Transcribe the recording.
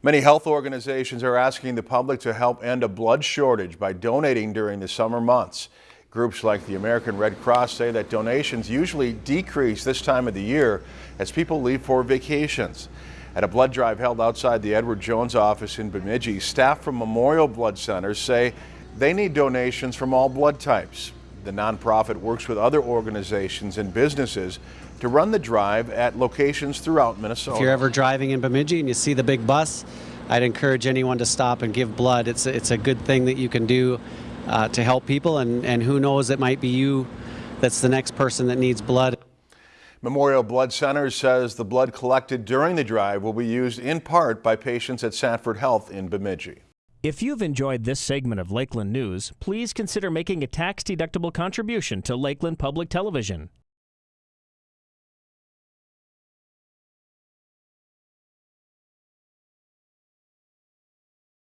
Many health organizations are asking the public to help end a blood shortage by donating during the summer months. Groups like the American Red Cross say that donations usually decrease this time of the year as people leave for vacations. At a blood drive held outside the Edward Jones office in Bemidji, staff from Memorial Blood Centers say they need donations from all blood types. The nonprofit works with other organizations and businesses to run the drive at locations throughout Minnesota. If you're ever driving in Bemidji and you see the big bus, I'd encourage anyone to stop and give blood. It's, it's a good thing that you can do uh, to help people, and, and who knows, it might be you that's the next person that needs blood. Memorial Blood Centers says the blood collected during the drive will be used in part by patients at Sanford Health in Bemidji. If you've enjoyed this segment of Lakeland News, please consider making a tax-deductible contribution to Lakeland Public Television.